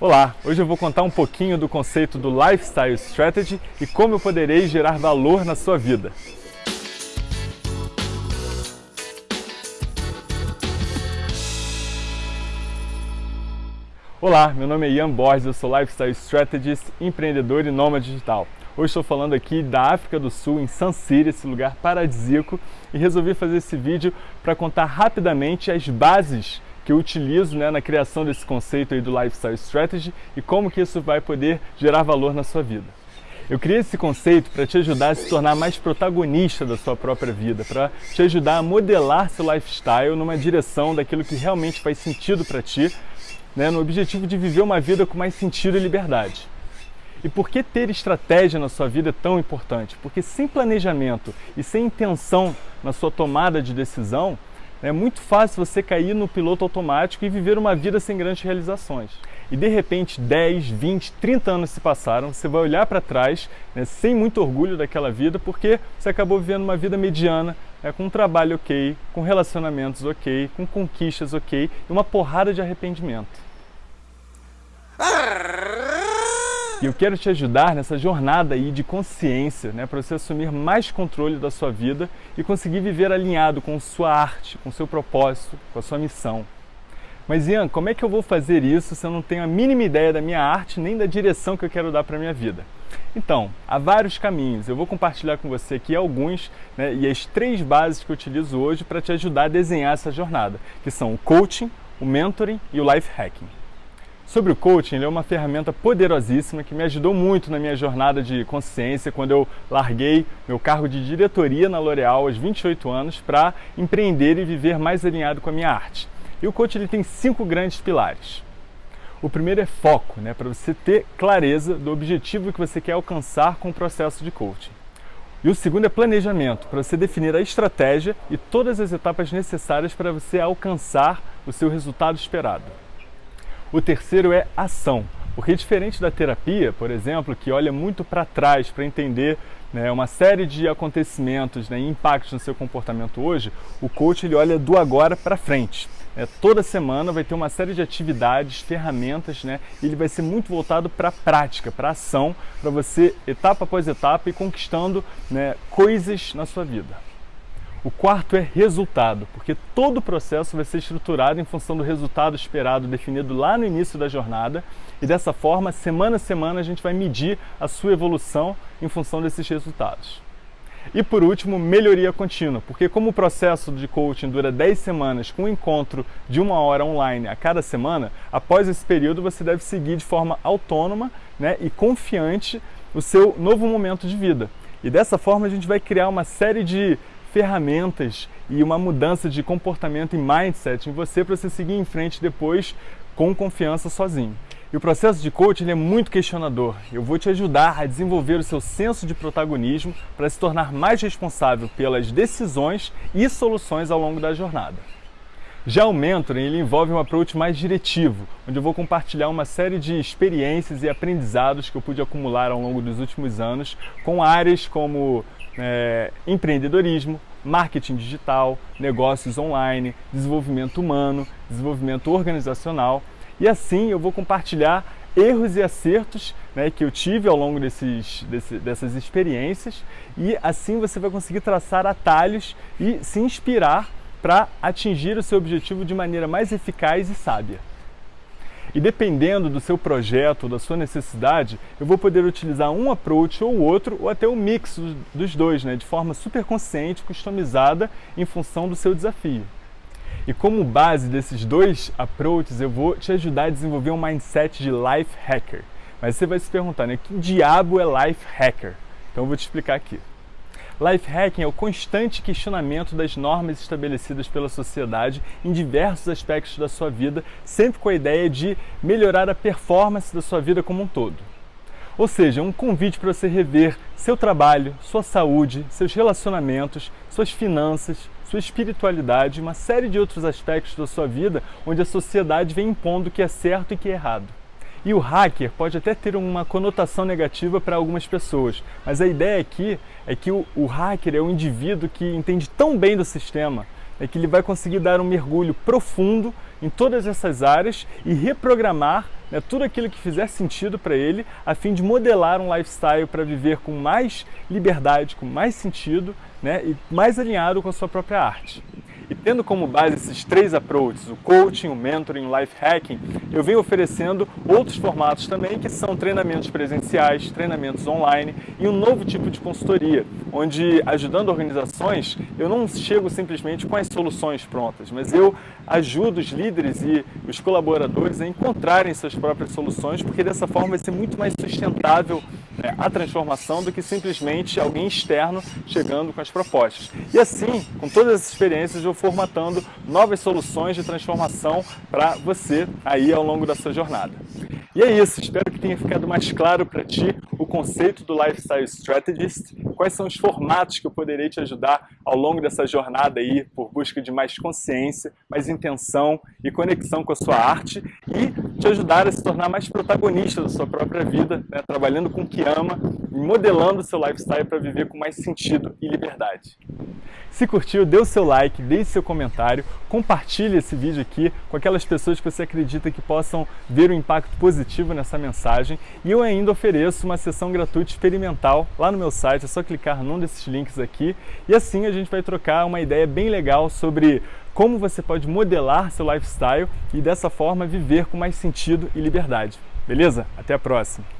Olá, hoje eu vou contar um pouquinho do conceito do Lifestyle Strategy e como eu poderei gerar valor na sua vida. Olá, meu nome é Ian Borges, eu sou Lifestyle Strategist, empreendedor e nômade digital. Hoje estou falando aqui da África do Sul, em City, esse lugar paradisíaco, e resolvi fazer esse vídeo para contar rapidamente as bases que eu utilizo né, na criação desse conceito aí do Lifestyle Strategy e como que isso vai poder gerar valor na sua vida. Eu criei esse conceito para te ajudar a se tornar mais protagonista da sua própria vida, para te ajudar a modelar seu lifestyle numa direção daquilo que realmente faz sentido para ti, né, no objetivo de viver uma vida com mais sentido e liberdade. E por que ter estratégia na sua vida é tão importante? Porque sem planejamento e sem intenção na sua tomada de decisão, é muito fácil você cair no piloto automático e viver uma vida sem grandes realizações. E de repente 10, 20, 30 anos se passaram, você vai olhar para trás né, sem muito orgulho daquela vida porque você acabou vivendo uma vida mediana, né, com um trabalho ok, com relacionamentos ok, com conquistas ok e uma porrada de arrependimento. E eu quero te ajudar nessa jornada aí de consciência, né, para você assumir mais controle da sua vida e conseguir viver alinhado com sua arte, com seu propósito, com a sua missão. Mas Ian, como é que eu vou fazer isso se eu não tenho a mínima ideia da minha arte nem da direção que eu quero dar para a minha vida? Então, há vários caminhos. Eu vou compartilhar com você aqui alguns né, e as três bases que eu utilizo hoje para te ajudar a desenhar essa jornada, que são o coaching, o mentoring e o life hacking. Sobre o coaching, ele é uma ferramenta poderosíssima que me ajudou muito na minha jornada de consciência quando eu larguei meu cargo de diretoria na L'Oréal aos 28 anos para empreender e viver mais alinhado com a minha arte. E o coaching ele tem cinco grandes pilares. O primeiro é foco, né, para você ter clareza do objetivo que você quer alcançar com o processo de coaching. E o segundo é planejamento, para você definir a estratégia e todas as etapas necessárias para você alcançar o seu resultado esperado. O terceiro é ação, porque diferente da terapia, por exemplo, que olha muito para trás para entender né, uma série de acontecimentos né, e impactos no seu comportamento hoje, o coach ele olha do agora para frente. É, toda semana vai ter uma série de atividades, ferramentas, né, e ele vai ser muito voltado para a prática, para ação, para você, etapa após etapa, ir conquistando né, coisas na sua vida. O quarto é resultado, porque todo o processo vai ser estruturado em função do resultado esperado definido lá no início da jornada e dessa forma, semana a semana, a gente vai medir a sua evolução em função desses resultados. E por último, melhoria contínua, porque como o processo de coaching dura 10 semanas com um encontro de uma hora online a cada semana, após esse período você deve seguir de forma autônoma né, e confiante o seu novo momento de vida. E dessa forma a gente vai criar uma série de ferramentas e uma mudança de comportamento e mindset em você para você seguir em frente depois com confiança sozinho. E o processo de coaching é muito questionador. Eu vou te ajudar a desenvolver o seu senso de protagonismo para se tornar mais responsável pelas decisões e soluções ao longo da jornada. Já o mentoring ele envolve um approach mais diretivo, onde eu vou compartilhar uma série de experiências e aprendizados que eu pude acumular ao longo dos últimos anos com áreas como é, empreendedorismo, marketing digital, negócios online, desenvolvimento humano, desenvolvimento organizacional. E assim eu vou compartilhar erros e acertos né, que eu tive ao longo desses, desse, dessas experiências e assim você vai conseguir traçar atalhos e se inspirar para atingir o seu objetivo de maneira mais eficaz e sábia. E dependendo do seu projeto ou da sua necessidade, eu vou poder utilizar um approach ou outro, ou até um mix dos dois, né, de forma super consciente, customizada em função do seu desafio. E como base desses dois approaches, eu vou te ajudar a desenvolver um mindset de life hacker. Mas você vai se perguntar, né, que diabo é life hacker? Então eu vou te explicar aqui. Life hacking é o constante questionamento das normas estabelecidas pela sociedade em diversos aspectos da sua vida, sempre com a ideia de melhorar a performance da sua vida como um todo. Ou seja, um convite para você rever seu trabalho, sua saúde, seus relacionamentos, suas finanças, sua espiritualidade uma série de outros aspectos da sua vida onde a sociedade vem impondo o que é certo e o que é errado. E o hacker pode até ter uma conotação negativa para algumas pessoas, mas a ideia aqui é que o, o hacker é um indivíduo que entende tão bem do sistema é que ele vai conseguir dar um mergulho profundo em todas essas áreas e reprogramar né, tudo aquilo que fizer sentido para ele, a fim de modelar um lifestyle para viver com mais liberdade, com mais sentido né, e mais alinhado com a sua própria arte. Tendo como base esses três approaches, o coaching, o mentoring, o life hacking, eu venho oferecendo outros formatos também, que são treinamentos presenciais, treinamentos online e um novo tipo de consultoria, onde ajudando organizações, eu não chego simplesmente com as soluções prontas, mas eu ajudo os líderes e os colaboradores a encontrarem suas próprias soluções, porque dessa forma vai ser muito mais sustentável né, a transformação do que simplesmente alguém externo chegando com as propostas. E assim, com todas essas experiências, eu formatando novas soluções de transformação para você aí ao longo da sua jornada. E é isso, espero que tenha ficado mais claro para ti o conceito do Lifestyle Strategist, quais são os formatos que eu poderei te ajudar ao longo dessa jornada aí por busca de mais consciência, mais intenção e conexão com a sua arte e te ajudar a se tornar mais protagonista da sua própria vida, né, trabalhando com o que ama e modelando o seu lifestyle para viver com mais sentido e liberdade. Se curtiu, dê o seu like, deixe seu comentário, compartilhe esse vídeo aqui com aquelas pessoas que você acredita que possam ver o impacto positivo nessa mensagem. E eu ainda ofereço uma sessão gratuita experimental lá no meu site, é só clicar num desses links aqui e assim a gente vai trocar uma ideia bem legal sobre como você pode modelar seu lifestyle e dessa forma viver com mais sentido e liberdade. Beleza? Até a próxima!